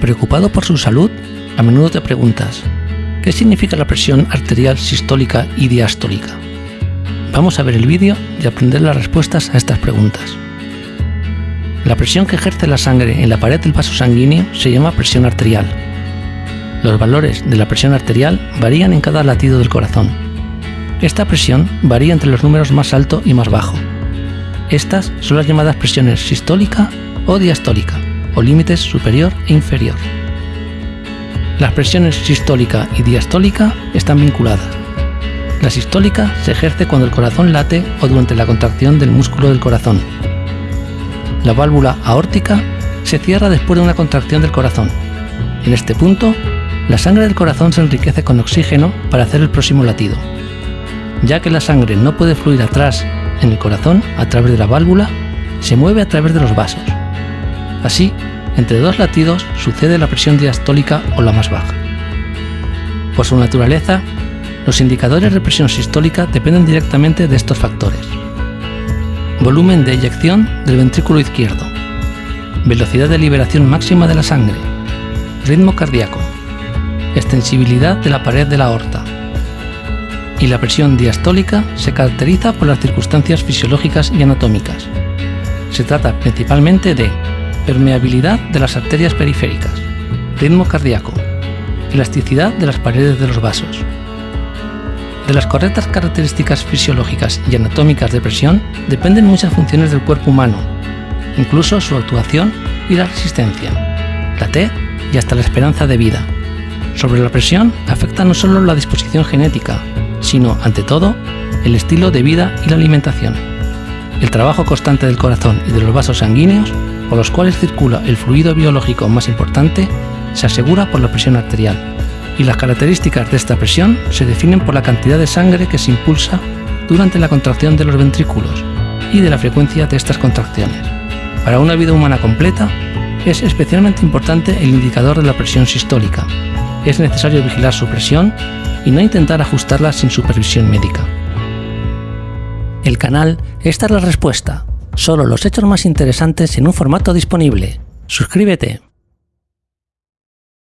Preocupado por su salud, a menudo te preguntas, ¿qué significa la presión arterial sistólica y diastólica? Vamos a ver el vídeo y aprender las respuestas a estas preguntas. La presión que ejerce la sangre en la pared del vaso sanguíneo se llama presión arterial. Los valores de la presión arterial varían en cada latido del corazón. Esta presión varía entre los números más alto y más bajo. Estas son las llamadas presiones sistólica o diastólica, o límites superior e inferior. Las presiones sistólica y diastólica están vinculadas. La sistólica se ejerce cuando el corazón late o durante la contracción del músculo del corazón. La válvula aórtica se cierra después de una contracción del corazón. En este punto, la sangre del corazón se enriquece con oxígeno para hacer el próximo latido. Ya que la sangre no puede fluir atrás en el corazón a través de la válvula, se mueve a través de los vasos. Así, entre dos latidos sucede la presión diastólica o la más baja. Por su naturaleza, los indicadores de presión sistólica dependen directamente de estos factores. Volumen de eyección del ventrículo izquierdo, velocidad de liberación máxima de la sangre, ritmo cardíaco, extensibilidad de la pared de la aorta. Y la presión diastólica se caracteriza por las circunstancias fisiológicas y anatómicas. Se trata principalmente de permeabilidad de las arterias periféricas, ritmo cardíaco, elasticidad de las paredes de los vasos. De las correctas características fisiológicas y anatómicas de presión dependen muchas funciones del cuerpo humano, incluso su actuación y la resistencia, la T y hasta la esperanza de vida. Sobre la presión afecta no solo la disposición genética, sino, ante todo, el estilo de vida y la alimentación. El trabajo constante del corazón y de los vasos sanguíneos por los cuales circula el fluido biológico más importante, se asegura por la presión arterial, y las características de esta presión se definen por la cantidad de sangre que se impulsa durante la contracción de los ventrículos y de la frecuencia de estas contracciones. Para una vida humana completa, es especialmente importante el indicador de la presión sistólica. Es necesario vigilar su presión y no intentar ajustarla sin supervisión médica. El canal Esta es la respuesta Solo los hechos más interesantes en un formato disponible. Suscríbete.